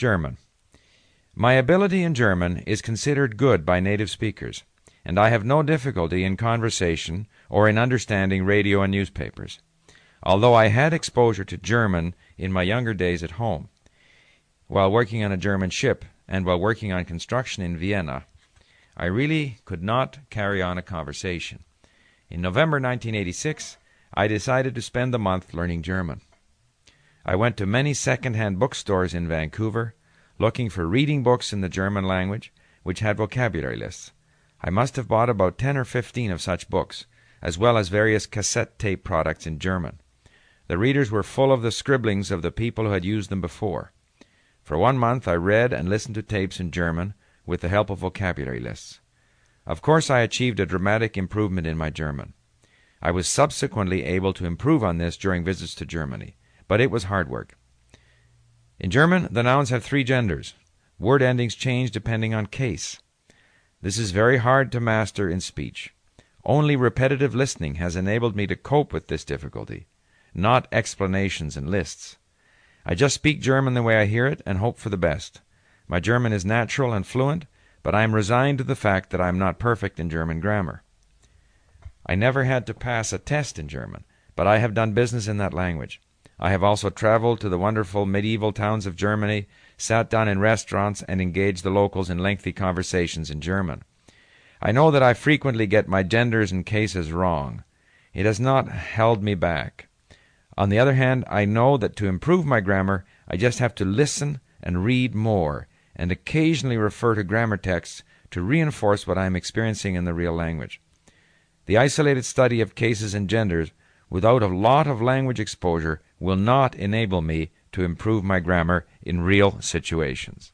German. My ability in German is considered good by native speakers, and I have no difficulty in conversation or in understanding radio and newspapers. Although I had exposure to German in my younger days at home, while working on a German ship and while working on construction in Vienna, I really could not carry on a conversation. In November 1986, I decided to spend the month learning German. I went to many second hand bookstores in Vancouver, looking for reading books in the German language which had vocabulary lists. I must have bought about 10 or 15 of such books, as well as various cassette tape products in German. The readers were full of the scribblings of the people who had used them before. For one month I read and listened to tapes in German with the help of vocabulary lists. Of course, I achieved a dramatic improvement in my German. I was subsequently able to improve on this during visits to Germany, but it was hard work. In German, the nouns have three genders. Word endings change depending on case. This is very hard to master in speech. Only repetitive listening has enabled me to cope with this difficulty, not explanations and lists. I just speak German the way I hear it and hope for the best. My German is natural and fluent, but I am resigned to the fact that I am not perfect in German grammar. I never had to pass a test in German, but I have done business in that language. I have also traveled to the wonderful medieval towns of Germany, sat down in restaurants, and engaged the locals in lengthy conversations in German. I know that I frequently get my genders and cases wrong. It has not held me back. On the other hand, I know that to improve my grammar, I just have to listen and read more and occasionally refer to grammar texts to reinforce what I am experiencing in the real language. The isolated study of cases and genders without a lot of language exposure will not enable me to improve my grammar in real situations.